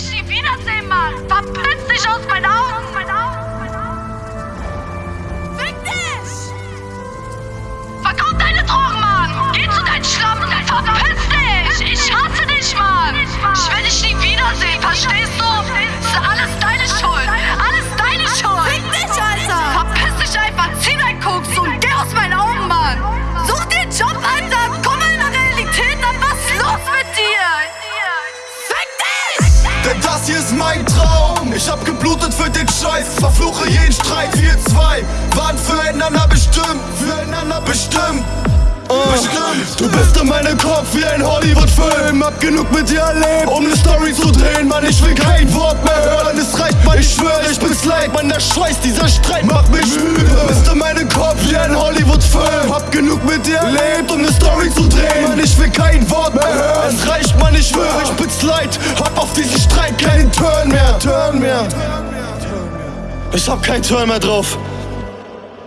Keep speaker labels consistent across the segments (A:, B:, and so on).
A: sehen, Mann! Verpiss dich aus meinen Augen! Fick dich! Verkauf deine Drogen, Mann! Geh zu deinen Schlappen! Verpiss dich! Ich hasse dich, Mann! Ich will dich das
B: hier ist mein Traum. Ich hab geblutet für den Scheiß, verfluche jeden Streit. Wir zwei waren füreinander bestimmt, füreinander bestimmt. Bestimmt. Du bist in meinem Kopf wie ein Hollywood-Film. Hab genug mit dir erlebt, um ne Story zu drehen. Mann, ich will kein Wort mehr hören. Es reicht, Mann, ich schwör, ich bin's leid. Mann, der Scheiß, dieser Streit macht mich müde. Du bist in meinem Kopf wie ein Hollywood-Film. Hab genug mit dir erlebt, um ne Story zu drehen. Mann, ich will kein Wort mehr hören. Es reicht, diesen Streit keinen Turn mehr. Turn mehr. Ich hab keinen Turn mehr drauf.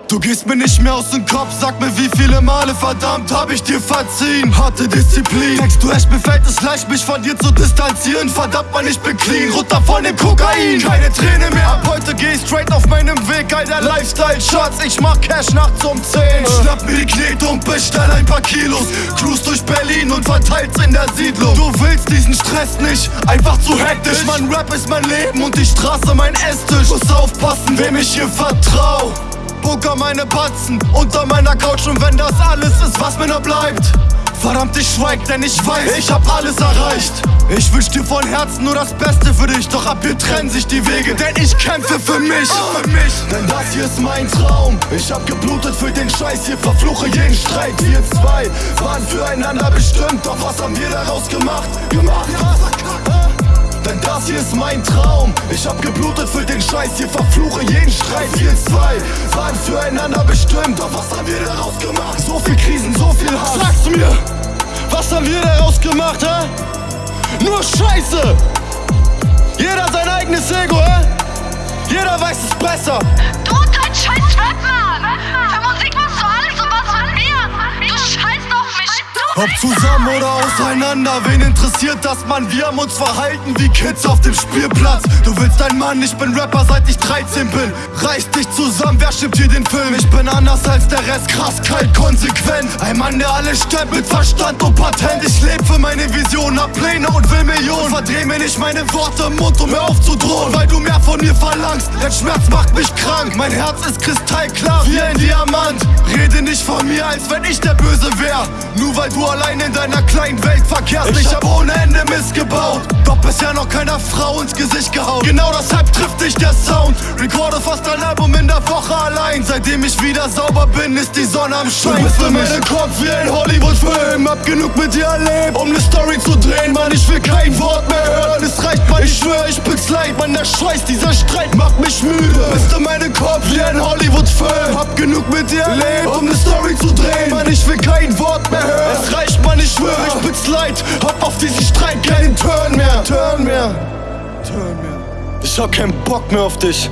B: Du gehst mir nicht mehr aus dem Kopf, sag mir wie viele Male verdammt hab ich dir verziehen. Harte Disziplin. Denkst du echt, mir fällt es leicht, mich von dir zu distanzieren. Verdammt man, ich bin clean, runter von dem Kokain. Keine Träne mehr, ab heute geh ich straight auf meinem Weg Alter Lifestyle, Schatz, ich mach Cash nachts um 10 Schnapp mir die Knete und bestell ein paar Kilos. Cruise durch Berlin und verteilt's in der Siedlung. Du willst diesen Stress nicht, einfach zu hektisch. Mein Rap ist mein Leben und die Straße mein Esstisch. Muss aufpassen, wem ich hier vertrau Poker meine Batzen unter meiner Couch und wenn das alles ist, was mir noch bleibt. Verdammt, ich schweig, denn ich weiß, ich hab alles erreicht. Ich wünsch dir von Herzen nur das Beste für dich, doch ab hier trennen sich die Wege, denn ich kämpfe für mich. Für mich. Denn das hier ist mein Traum. Ich hab geblutet für den Scheiß hier, verfluche jeden Streit. Wir zwei waren füreinander bestimmt, doch was haben wir daraus gemacht? Gemacht, denn das hier ist mein Traum. Ich hab geblutet für den Scheiß, hier verfluche jeden Streit. Wir zwei waren füreinander bestimmt, doch was haben wir daraus gemacht? So viel Krisen, so viel Hass. Sag's mir, was haben wir daraus gemacht, hä? Nur Scheiße! Jeder sein eigenes Ego, hä? Jeder weiß es besser.
A: Du und dein scheiß Rap, Mann! Für Musik
B: Ob zusammen oder auseinander, wen interessiert das, Mann? Wir haben uns verhalten wie Kids auf dem Spielplatz. Du willst ein Mann, ich bin Rapper seit ich 13 bin. Reiß dich zusammen, wer schippt hier den Film? Ich bin anders als der Rest, krass, kalt, konsequent. Ein Mann, der alles stemmt mit Verstand und Patent. Ich leb für meine Vision, hab Pläne und will Millionen. Verdreh mir nicht meine Worte im Mund, um mir aufzudrohen. Weil du mehr von mir verlangst, dein Schmerz macht mich krank. Mein Herz ist kristallklar wie ein Diamant. Rede nicht von mir, als wenn ich der Böse wär. Nur weil du allein in deiner kleinen Welt verkehrst. Ich hab ohne Ende missgebaut, doch bisher noch keiner Frau ins Gesicht gehauen. Genau deshalb trifft dich der Sound. Recorde fast ein Album in der Woche allein. Seitdem ich wieder sauber bin, ist die Sonne am Schein. Du bist in meinem Kopf wie ein Hollywood-Film. Hab genug mit dir erlebt, um ne Story zu drehen. Mann, ich will kein Wort mehr hören. Der Scheiß, dieser Streit macht mich müde. Bist in meinem Kopf wie ein Hollywood-Film. Hab genug mit dir erlebt, um ne Story zu drehen. Mann, ich will kein Wort mehr hören. Es reicht, Mann, ich schwör, ich bin's leid. Hab auf diesen Streit keinen Turn mehr. Turn mehr. Turn mehr. Ich hab keinen Bock mehr auf dich.